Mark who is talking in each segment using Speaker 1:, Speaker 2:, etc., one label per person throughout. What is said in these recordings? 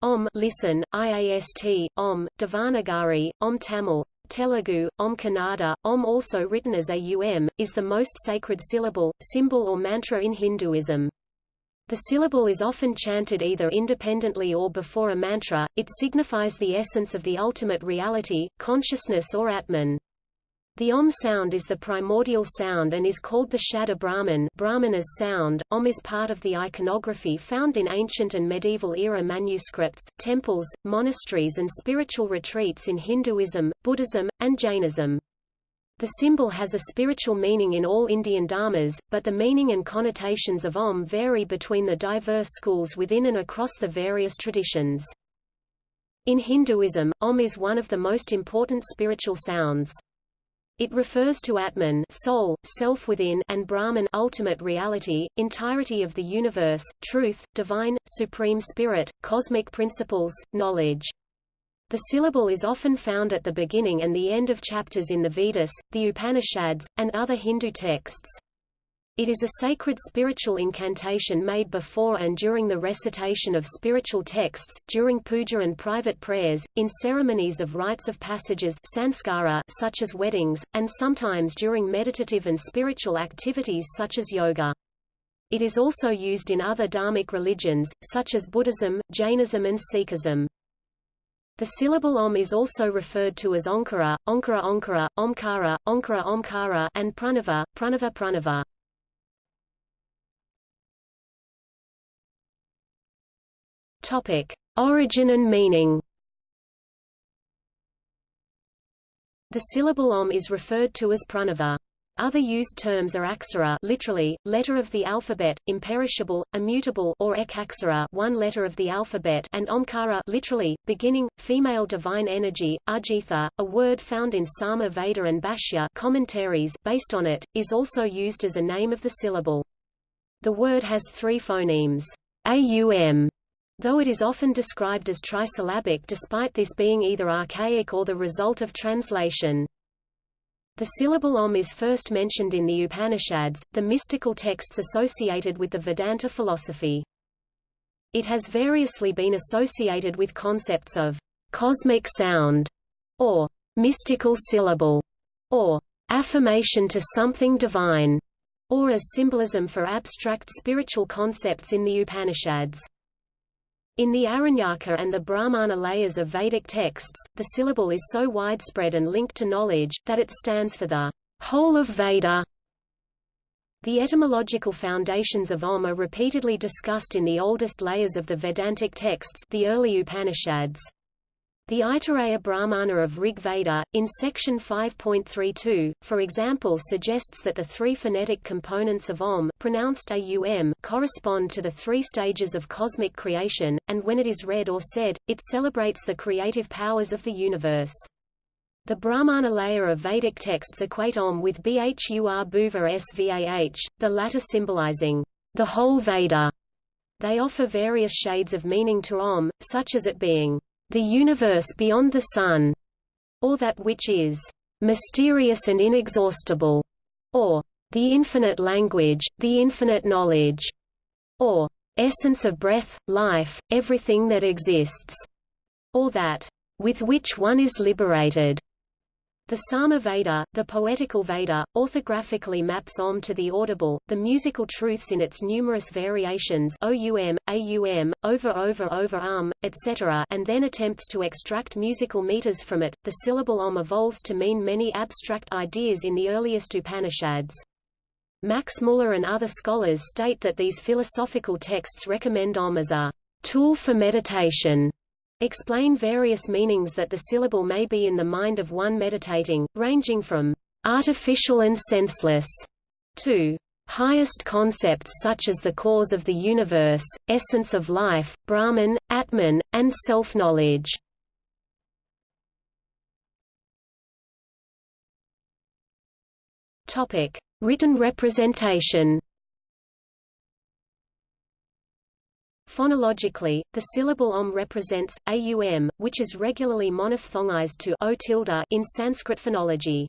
Speaker 1: Om listen, IAST, Om, Devanagari, Om Tamil, Telugu, Om Kannada, Om also written as AUM, is the most sacred syllable, symbol or mantra in Hinduism. The syllable is often chanted either independently or before a mantra, it signifies the essence of the ultimate reality, consciousness or Atman. The Om sound is the primordial sound and is called the Shabda Brahman sound. Om is part of the iconography found in ancient and medieval era manuscripts, temples, monasteries and spiritual retreats in Hinduism, Buddhism, and Jainism. The symbol has a spiritual meaning in all Indian dharmas, but the meaning and connotations of Om vary between the diverse schools within and across the various traditions. In Hinduism, Om is one of the most important spiritual sounds. It refers to Atman soul, self within and Brahman ultimate reality, entirety of the universe, truth, divine, supreme spirit, cosmic principles, knowledge. The syllable is often found at the beginning and the end of chapters in the Vedas, the Upanishads, and other Hindu texts. It is a sacred spiritual incantation made before and during the recitation of spiritual texts, during puja and private prayers, in ceremonies of rites of passages sanskara such as weddings, and sometimes during meditative and spiritual activities such as yoga. It is also used in other dharmic religions, such as Buddhism, Jainism and Sikhism. The syllable Om is also referred to as Onkara, Onkara Onkara, Omkara, Onkara Omkara and Pranava, Pranava Pranava. Topic: Origin and meaning. The syllable Om is referred to as pranava. Other used terms are aksara literally, letter of the alphabet, imperishable, immutable or ekaksara one letter of the alphabet and omkara literally, beginning, female divine energy, udgitha, a word found in Sama Veda and Bhashya commentaries based on it, is also used as a name of the syllable. The word has three phonemes, aum, Though it is often described as trisyllabic despite this being either archaic or the result of translation. The syllable Om is first mentioned in the Upanishads, the mystical texts associated with the Vedanta philosophy. It has variously been associated with concepts of cosmic sound, or mystical syllable, or affirmation to something divine, or as symbolism for abstract spiritual concepts in the Upanishads. In the Aranyaka and the Brahmana layers of Vedic texts, the syllable is so widespread and linked to knowledge, that it stands for the whole of Veda. The etymological foundations of Om are repeatedly discussed in the oldest layers of the Vedantic texts the early Upanishads. The Aitareya Brahmana of Rig Veda, in section 5.32, for example suggests that the three phonetic components of Om pronounced AUM correspond to the three stages of cosmic creation, and when it is read or said, it celebrates the creative powers of the universe. The Brahmana layer of Vedic texts equate Om with Bhur Bhuva Svah, the latter symbolizing the whole Veda. They offer various shades of meaning to Om, such as it being the universe beyond the sun, or that which is mysterious and inexhaustible, or the infinite language, the infinite knowledge, or essence of breath, life, everything that exists, or that with which one is liberated. The Sama Veda, the poetical Veda, orthographically maps Om to the audible, the musical truths in its numerous variations OUM, AUM, over over over um, etc. and then attempts to extract musical meters from it. The syllable Om evolves to mean many abstract ideas in the earliest Upanishads. Max Muller and other scholars state that these philosophical texts recommend Om as a tool for meditation explain various meanings that the syllable may be in the mind of one meditating, ranging from artificial and senseless to highest concepts such as the cause of the universe, essence of life, Brahman, Atman, and self-knowledge. Written representation Phonologically, the syllable om represents aum, which is regularly monophthongized to o tilde in Sanskrit phonology.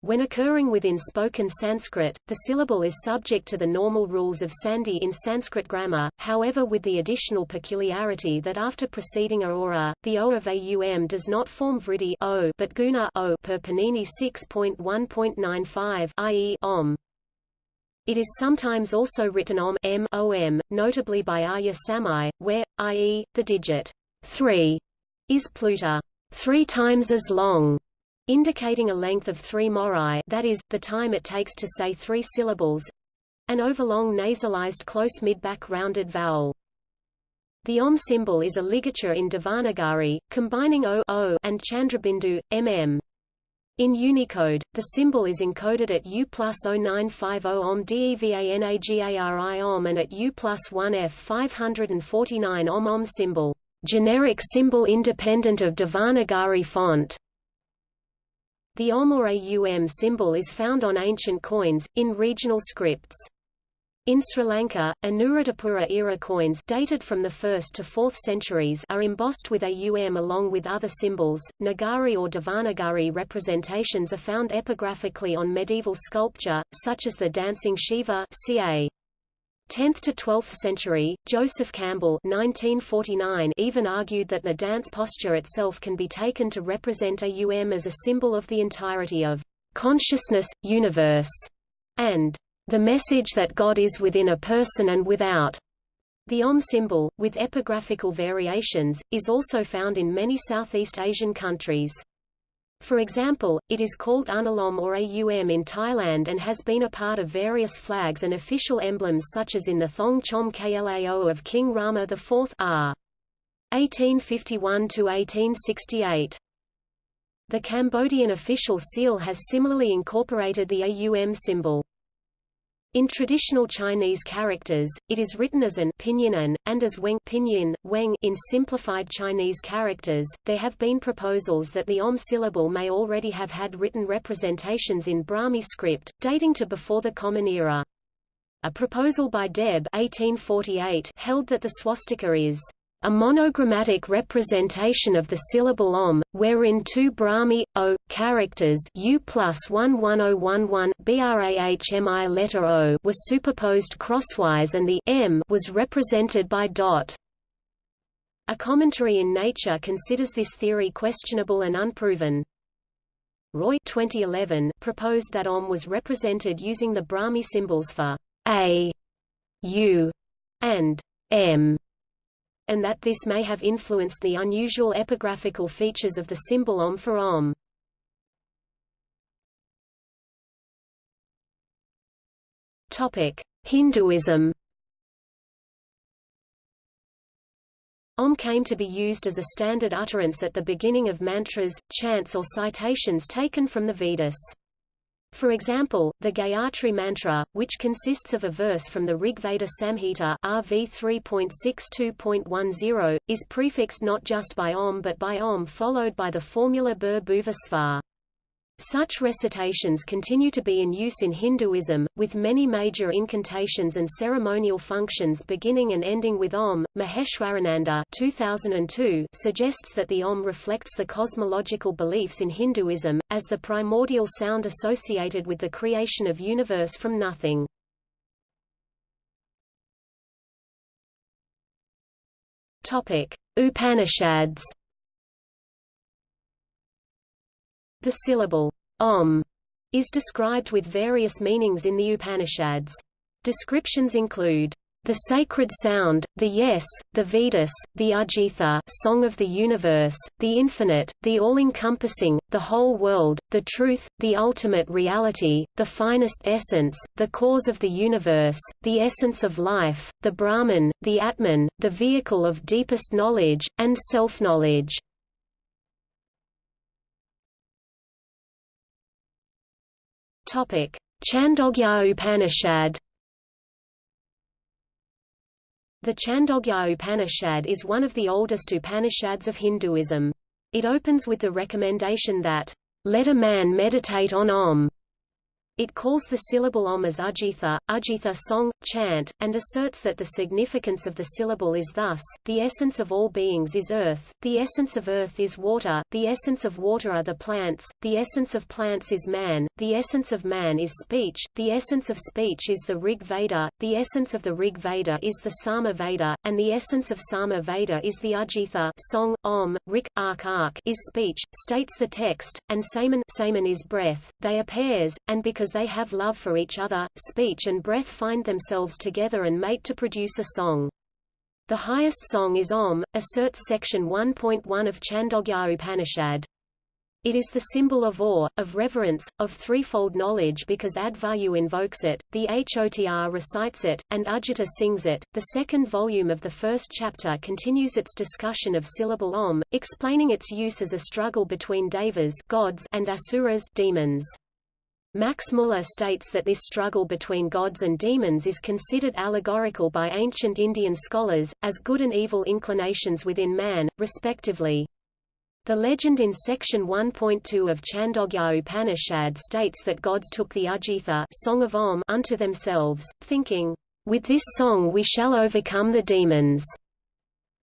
Speaker 1: When occurring within spoken Sanskrit, the syllable is subject to the normal rules of sandhi in Sanskrit grammar, however with the additional peculiarity that after preceding a the o of aum does not form vriddhi o, but guna o per Panini 6.1.95 i.e. om. It is sometimes also written om m om, notably by Arya Samaj, where, i.e., the digit 3 is pluta, three times as long, indicating a length of 3 morai that is, the time it takes to say three syllables an overlong nasalized close mid-back rounded vowel. The Om symbol is a ligature in Devanagari, combining O, o and Chandrabindu, mm. In Unicode, the symbol is encoded at U plus 0950 Om DEVANAGARI Om and at U plus 1F 549 Om Om symbol, generic symbol independent of Devanagari font. The Om or AUM symbol is found on ancient coins, in regional scripts. In Sri Lanka, Anuradhapura-era coins dated from the 1st to 4th centuries are embossed with AUM along with other symbols. Nagari or Devanagari representations are found epigraphically on medieval sculpture, such as the dancing Shiva ca. 10th to 12th century, Joseph Campbell 1949 even argued that the dance posture itself can be taken to represent AUM as a symbol of the entirety of consciousness, universe, and the message that God is within a person and without. The Om symbol, with epigraphical variations, is also found in many Southeast Asian countries. For example, it is called Unalom or Aum in Thailand and has been a part of various flags and official emblems such as in the Thong Chom Klao of King Rama IV r. 1851–1868. The Cambodian official seal has similarly incorporated the AUM symbol. In traditional Chinese characters, it is written as an pinyin and as weng pinyin, weng in simplified Chinese characters. There have been proposals that the om syllable may already have had written representations in Brahmi script, dating to before the Common Era. A proposal by Deb 1848 held that the swastika is a monogrammatic representation of the syllable om, wherein two Brahmi, o, characters u plus 11011 brahmi letter o was superposed crosswise and the m was represented by dot. A commentary in Nature considers this theory questionable and unproven. Roy 2011 proposed that Om was represented using the Brahmi symbols for A, U, and M and that this may have influenced the unusual epigraphical features of the symbol Om for Om. Hinduism Om came to be used as a standard utterance at the beginning of mantras, chants or citations taken from the Vedas. For example, the Gayatri Mantra, which consists of a verse from the Rigveda Samhita RV 3.62.10, is prefixed not just by Om but by Om followed by the formula Bhur. Such recitations continue to be in use in Hinduism, with many major incantations and ceremonial functions beginning and ending with Om. Maheshwarananda 2002 suggests that the Om reflects the cosmological beliefs in Hinduism, as the primordial sound associated with the creation of universe from nothing. Upanishads The syllable om is described with various meanings in the Upanishads. Descriptions include the sacred sound, the yes, the Vedas, the Udgitha song of the universe, the infinite, the all-encompassing, the whole world, the truth, the ultimate reality, the finest essence, the cause of the universe, the essence of life, the Brahman, the Atman, the vehicle of deepest knowledge, and self-knowledge. Topic: Chandogya Upanishad. The Chandogya Upanishad is one of the oldest Upanishads of Hinduism. It opens with the recommendation that, "...let a man meditate on Om." It calls the syllable om as udgitha, udgitha song, chant, and asserts that the significance of the syllable is thus, the essence of all beings is earth, the essence of earth is water, the essence of water are the plants, the essence of plants is man, the essence of man is speech, the essence of speech is the Rig Veda, the essence of the Rig Veda is the Sama Veda, and the essence of Sama Veda is the Udgitha song, om, rik, ark ark is speech, states the text, and Saman, Saman is breath, they are pairs, and because because they have love for each other, speech and breath find themselves together and mate to produce a song. The highest song is Om, asserts section 1.1 of Chandogya Upanishad. It is the symbol of awe, of reverence, of threefold knowledge because Adhvaryu invokes it, the Hotr recites it, and Ujjita sings it. The second volume of the first chapter continues its discussion of syllable Om, explaining its use as a struggle between devas gods and asuras demons. Max Muller states that this struggle between gods and demons is considered allegorical by ancient Indian scholars, as good and evil inclinations within man, respectively. The legend in section 1.2 of Chandogya Upanishad states that gods took the Udgitha song of Om unto themselves, thinking, "With this song we shall overcome the demons."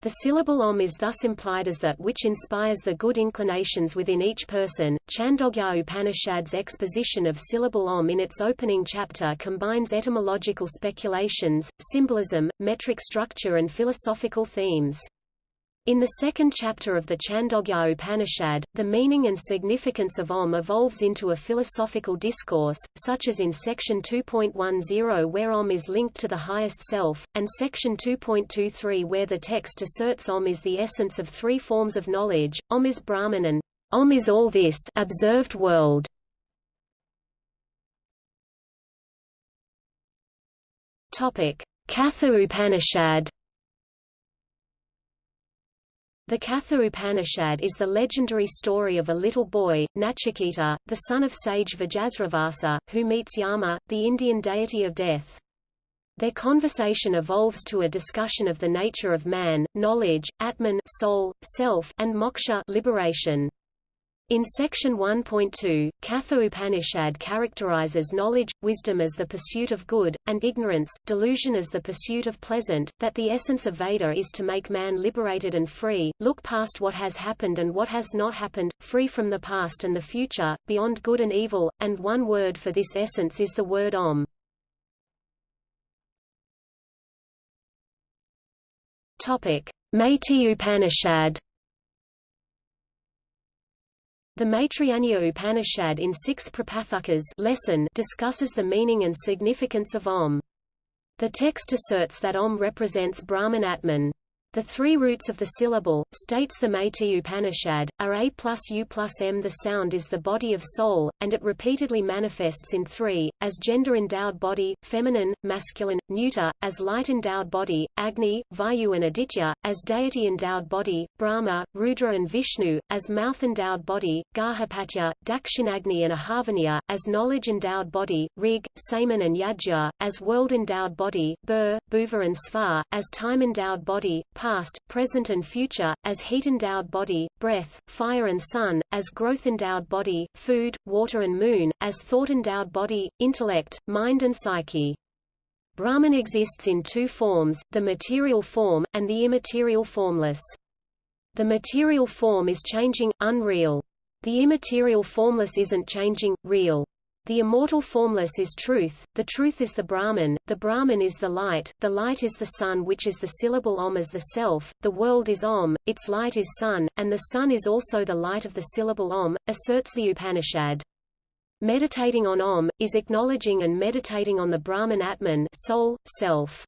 Speaker 1: The syllable om is thus implied as that which inspires the good inclinations within each person. Chandogya Upanishad's exposition of syllable om in its opening chapter combines etymological speculations, symbolism, metric structure and philosophical themes. In the second chapter of the Chandogya Upanishad, the meaning and significance of Om evolves into a philosophical discourse, such as in section 2.10 where Om is linked to the highest self, and section 2.23 where the text asserts Om is the essence of three forms of knowledge, Om is Brahman and Om is all this observed world. Katha Upanishad the Katha Upanishad is the legendary story of a little boy, Nachiketa, the son of sage Vajasravasa, who meets Yama, the Indian deity of death. Their conversation evolves to a discussion of the nature of man, knowledge, Atman soul, self, and moksha liberation. In section 1.2, Katha Upanishad characterizes knowledge, wisdom as the pursuit of good, and ignorance, delusion as the pursuit of pleasant, that the essence of Veda is to make man liberated and free, look past what has happened and what has not happened, free from the past and the future, beyond good and evil, and one word for this essence is the word Om. Maitri Upanishad the Maitrayaniya Upanishad in sixth Prapathakas lesson discusses the meaning and significance of Om. The text asserts that Om represents Brahman Atman. The three roots of the syllable, states the Maitri Upanishad, are A plus U plus M. The sound is the body of soul, and it repeatedly manifests in three, as gender-endowed body, feminine, masculine, neuter, as light-endowed body, Agni, Vayu and Aditya, as deity-endowed body, Brahma, Rudra and Vishnu, as mouth-endowed body, Garhapatya, Dakshinagni and Ahavaniya, as knowledge-endowed body, Rig, Saman and Yajya, as world-endowed body, Bhur, Bhuva and Svar, as time-endowed body, past, present and future, as heat-endowed body, breath, fire and sun, as growth-endowed body, food, water and moon, as thought-endowed body, intellect, mind and psyche. Brahman exists in two forms, the material form, and the immaterial formless. The material form is changing, unreal. The immaterial formless isn't changing, real. The immortal formless is truth, the truth is the Brahman, the Brahman is the light, the light is the sun which is the syllable Om as the self, the world is Om, its light is sun, and the sun is also the light of the syllable Om, asserts the Upanishad. Meditating on Om, is acknowledging and meditating on the Brahman Atman soul, self.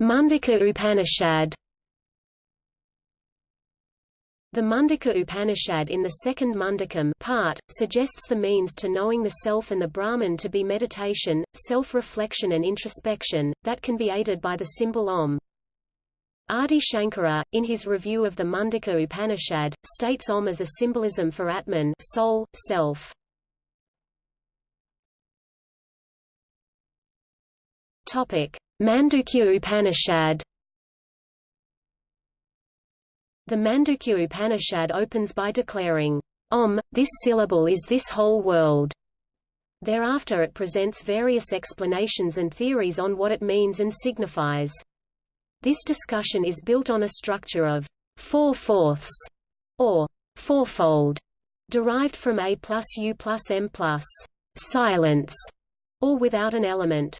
Speaker 1: Mundaka Upanishad the Mundaka Upanishad in the second Mundakam part, suggests the means to knowing the self and the Brahman to be meditation, self-reflection and introspection, that can be aided by the symbol Om. Adi Shankara, in his review of the Mundaka Upanishad, states Om as a symbolism for Atman soul, self. Mandukya Upanishad The Mandukya Upanishad opens by declaring, Om, this syllable is this whole world. Thereafter it presents various explanations and theories on what it means and signifies. This discussion is built on a structure of four-fourths, or fourfold, derived from A plus U plus M plus silence, or without an element.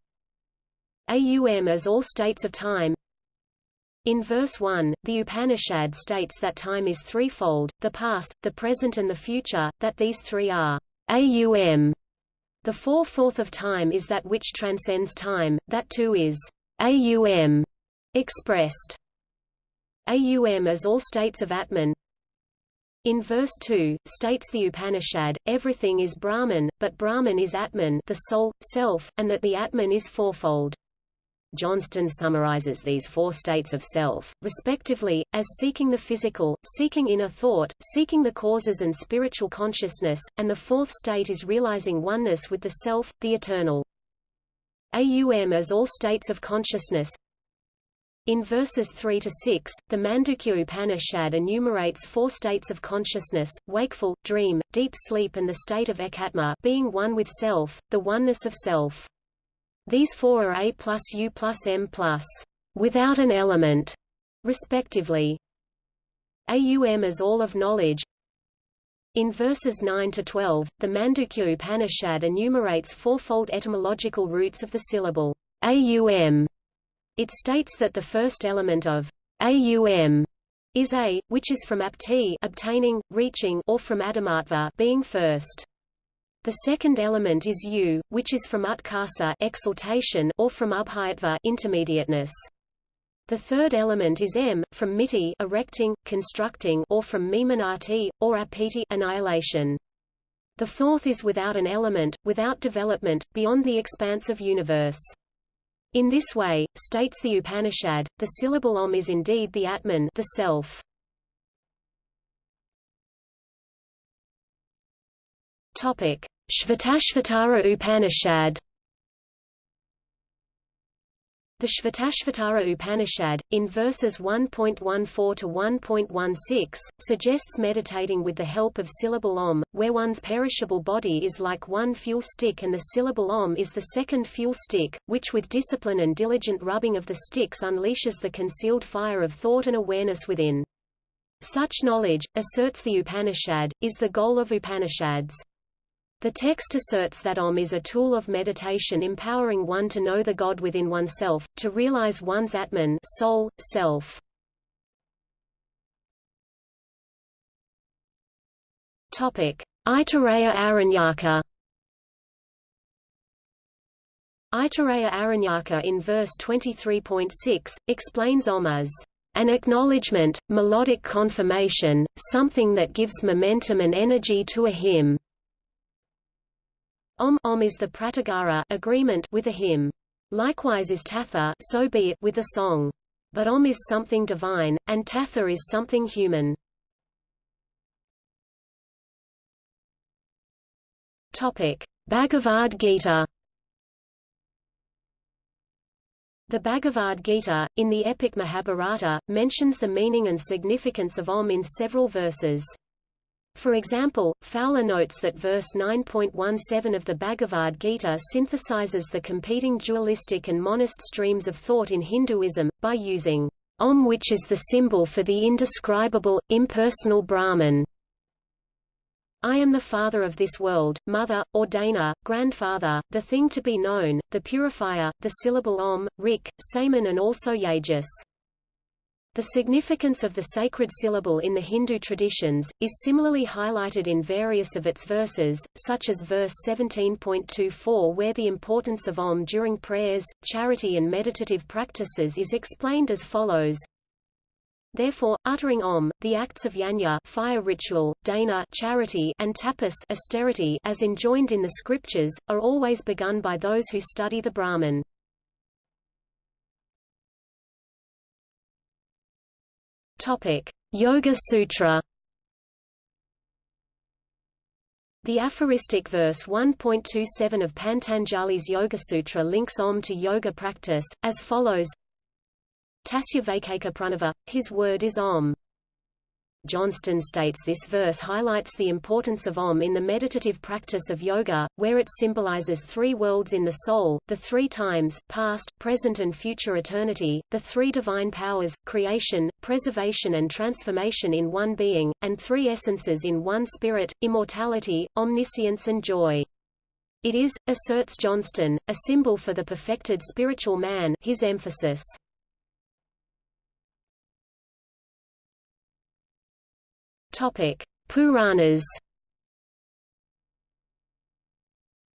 Speaker 1: AUM as all states of time. In verse 1, the Upanishad states that time is threefold, the past, the present and the future, that these three are AUM, the four-fourth of time is that which transcends time, that too is AUM expressed. AUM as all states of Atman. In verse 2, states the Upanishad, everything is Brahman, but Brahman is Atman the soul, self, and that the Atman is fourfold. Johnston summarizes these four states of self, respectively, as seeking the physical, seeking inner thought, seeking the causes and spiritual consciousness, and the fourth state is realizing oneness with the self, the eternal. AUM as all states of consciousness, in verses 3 to 6, the Mandukya Upanishad enumerates four states of consciousness: wakeful, dream, deep sleep and the state of ekatma being one with self, the oneness of self. These four are A plus U plus M plus without an element, respectively. AUM is all of knowledge. In verses 9 to 12, the Mandukya Upanishad enumerates fourfold etymological roots of the syllable AUM. It states that the first element of AUM is A, which is from apti obtaining, reaching or from adamatva being first. The second element is U, which is from utkarsa exaltation or from ubhayatva intermediateness. The third element is M, from miti erecting, constructing or from mimanati, or apiti annihilation. The fourth is without an element, without development, beyond the expanse of universe. In this way, states the Upanishad, the syllable Om is indeed the Atman the self. Shvetashvatara Upanishad the Shvetashvatara Upanishad, in verses 1.14 to 1.16, suggests meditating with the help of syllable Om, where one's perishable body is like one fuel stick and the syllable Om is the second fuel stick, which with discipline and diligent rubbing of the sticks unleashes the concealed fire of thought and awareness within. Such knowledge, asserts the Upanishad, is the goal of Upanishads. The text asserts that Om is a tool of meditation empowering one to know the God within oneself, to realize one's Atman soul, self. Aitareya Aranyaka Aitareya Aranyaka in verse 23.6, explains Om as an acknowledgement, melodic confirmation, something that gives momentum and energy to a hymn. Om, om is the pratigara agreement with a hymn. Likewise is tatha so be it with a song. But om is something divine, and tatha is something human. Topic: Bhagavad Gita. The Bhagavad Gita, in the epic Mahabharata, mentions the meaning and significance of Om in several verses. For example, Fowler notes that verse 9.17 of the Bhagavad Gita synthesizes the competing dualistic and monist streams of thought in Hinduism, by using Om which is the symbol for the indescribable, impersonal Brahman. I am the father of this world, mother, ordainer, grandfather, the thing to be known, the purifier, the syllable Om, Rik, Saman and also Yajus. The significance of the sacred syllable in the Hindu traditions, is similarly highlighted in various of its verses, such as verse 17.24 where the importance of Om during prayers, charity and meditative practices is explained as follows. Therefore, uttering Om, the acts of yajna fire ritual, dana charity, and tapas austerity as enjoined in the scriptures, are always begun by those who study the Brahman. Topic: Yoga Sutra. The aphoristic verse 1.27 of Patanjali's Yoga Sutra links Om to yoga practice, as follows Tasya Vaikeka Pranava, his word is Om. Johnston states this verse highlights the importance of Om in the meditative practice of yoga, where it symbolizes three worlds in the soul, the three times, past, present and future eternity, the three divine powers, creation, preservation and transformation in one being, and three essences in one spirit, immortality, omniscience and joy. It is, asserts Johnston, a symbol for the perfected spiritual man his emphasis. Topic: Puranas.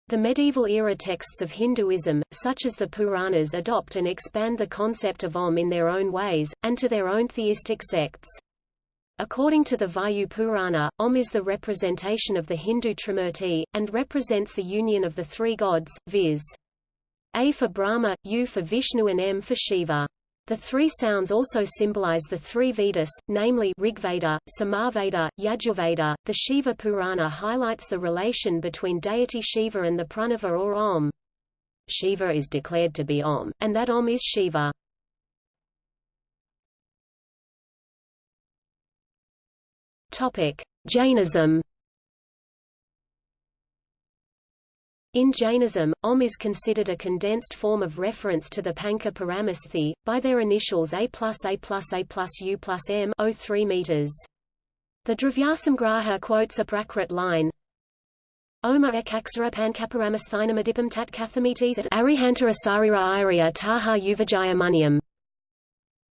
Speaker 1: The medieval era texts of Hinduism, such as the Puranas adopt and expand the concept of Om in their own ways, and to their own theistic sects. According to the Vayu Purana, Om is the representation of the Hindu Trimurti, and represents the union of the three gods, viz. A for Brahma, U for Vishnu and M for Shiva. The three sounds also symbolize the three Vedas, namely Rigveda, Samaveda, Yajurveda. The Shiva Purana highlights the relation between deity Shiva and the Pranava or Om. Shiva is declared to be Om, and that Om is Shiva. Topic: Jainism In Jainism, Om is considered a condensed form of reference to the Panca Paramastehi, by their initials A plus A plus A plus U plus M 03 meters. The Dravyasamgraha quotes a Prakrit line, Oma ekaksara pankaparamasthinam tat kathamites at arihanta asarira iria taha uvajaya muniam.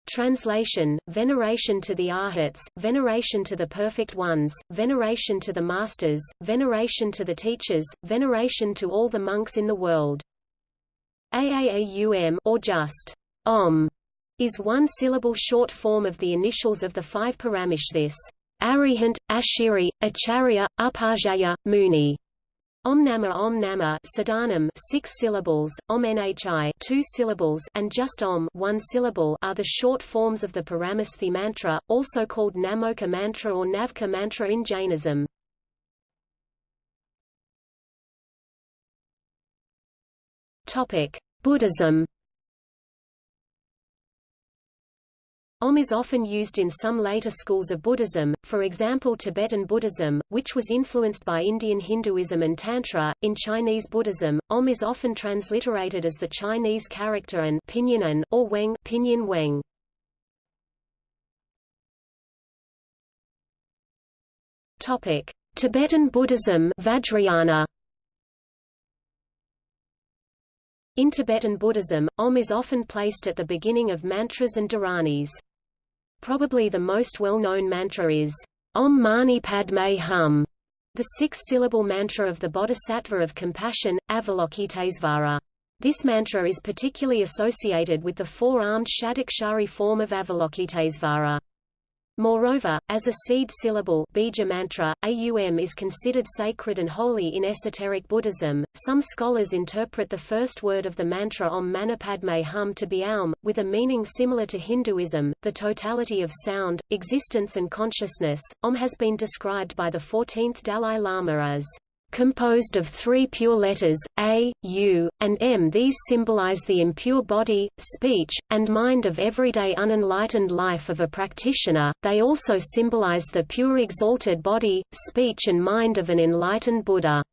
Speaker 1: Translation, veneration to the Arhats, veneration to the perfect ones, veneration to the masters, veneration to the teachers, veneration to all the monks in the world. Aaum or just Om is one syllable short form of the initials of the five Paramish this Arihant, Ashiri, Acharya, Upajaya, Muni. Om Nama Om Nama Sadhanam six syllables, Om Nhi two syllables and just Om one syllable are the short forms of the Paramastehi mantra, also called Namoka mantra or Navkar mantra in Jainism. Topic: Buddhism Om is often used in some later schools of Buddhism, for example Tibetan Buddhism, which was influenced by Indian Hinduism and Tantra. In Chinese Buddhism, Om is often transliterated as the Chinese character and pinyin or Weng, pinyin Weng. Topic: Tibetan Buddhism Vajrayana. In Tibetan Buddhism, Om is often placed at the beginning of mantras and dharanis. Probably the most well-known mantra is Om Mani Padme Hum, the six-syllable mantra of the Bodhisattva of compassion, Avalokitesvara. This mantra is particularly associated with the four-armed Shadakshari form of Avalokitesvara. Moreover, as a seed syllable bija mantra, AUM is considered sacred and holy in esoteric Buddhism. Some scholars interpret the first word of the mantra Om Mani Padme Hum to be Aum, with a meaning similar to Hinduism, the totality of sound, existence and consciousness. Om has been described by the 14th Dalai Lama as composed of three pure letters, A, U, and M. These symbolize the impure body, speech, and mind of everyday unenlightened life of a practitioner, they also symbolize the pure exalted body, speech and mind of an enlightened Buddha.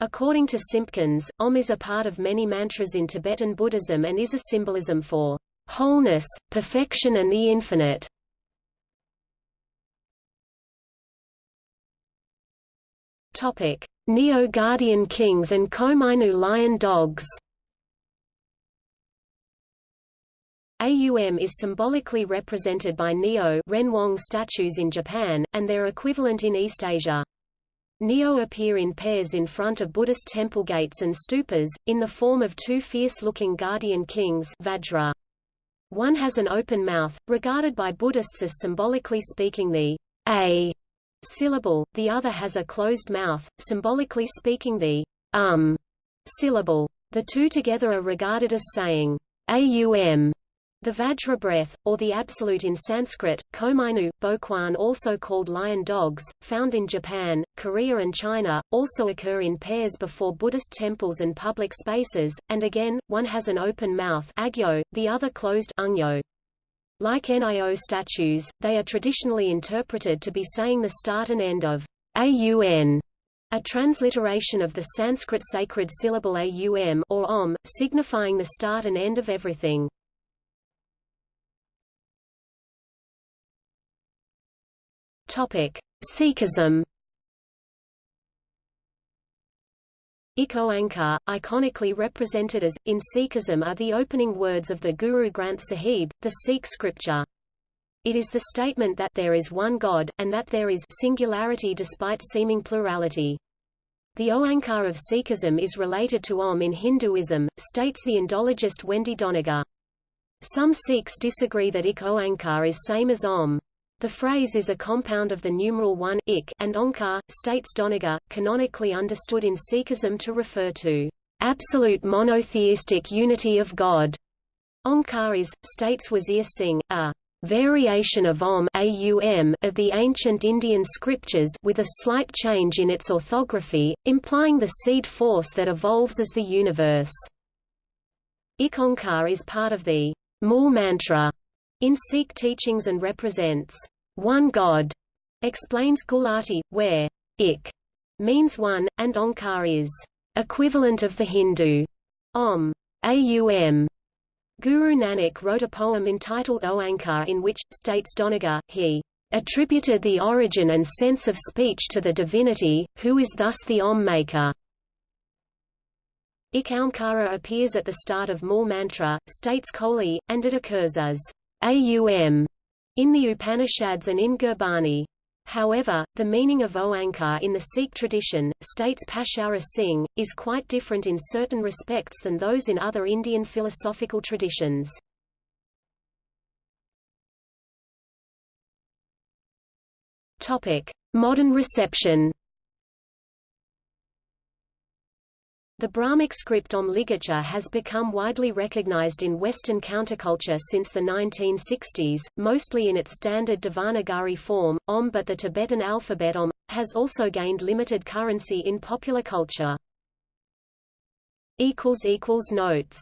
Speaker 1: According to Simpkins, Om is a part of many mantras in Tibetan Buddhism and is a symbolism for wholeness, perfection and the infinite. Topic: Nio Guardian Kings and Komainu Lion Dogs. AUM is symbolically represented by Nio Renwang statues in Japan, and their equivalent in East Asia. Nio appear in pairs in front of Buddhist temple gates and stupas, in the form of two fierce-looking guardian kings Vajra. One has an open mouth, regarded by Buddhists as symbolically speaking the A syllable, the other has a closed mouth, symbolically speaking the um syllable. The two together are regarded as saying aum, the Vajra breath, or the absolute in Sanskrit, Komainu, Boquan also called lion dogs, found in Japan, Korea and China, also occur in pairs before Buddhist temples and public spaces, and again, one has an open mouth agyo, the other closed ungyo. Like NIO statues, they are traditionally interpreted to be saying the start and end of AUN, a transliteration of the Sanskrit sacred syllable aum or om, signifying the start and end of everything. Topic: Sikhism. Ik Oankar, iconically represented as, in Sikhism are the opening words of the Guru Granth Sahib, the Sikh scripture. It is the statement that there is one God, and that there is singularity despite seeming plurality. The Oankar of Sikhism is related to Om in Hinduism, states the Indologist Wendy Doniger. Some Sikhs disagree that Ik Oankar is same as Om. The phrase is a compound of the numeral 1 ik and Onkar, states Doniger, canonically understood in Sikhism to refer to absolute monotheistic unity of God. Onkar is, states Wazir Singh, a variation of Om of the ancient Indian scriptures with a slight change in its orthography, implying the seed force that evolves as the universe. Ik Onkar is part of the Mool mantra in Sikh teachings and represents one God, explains Gulati, where ik means one, and Onkar is equivalent of the Hindu Om. Aum. Guru Nanak wrote a poem entitled Oankar in which, states Doniger, he attributed the origin and sense of speech to the divinity, who is thus the Om maker. Ik Oankara appears at the start of Mool mantra, states Kohli, and it occurs as Aum in the Upanishads and in Gurbani. However, the meaning of Oankar in the Sikh tradition, states Pashaura Singh, is quite different in certain respects than those in other Indian philosophical traditions. Modern reception The Brahmic script Om ligature has become widely recognized in Western counterculture since the 1960s, mostly in its standard Devanagari form, Om but the Tibetan alphabet Om, has also gained limited currency in popular culture. Notes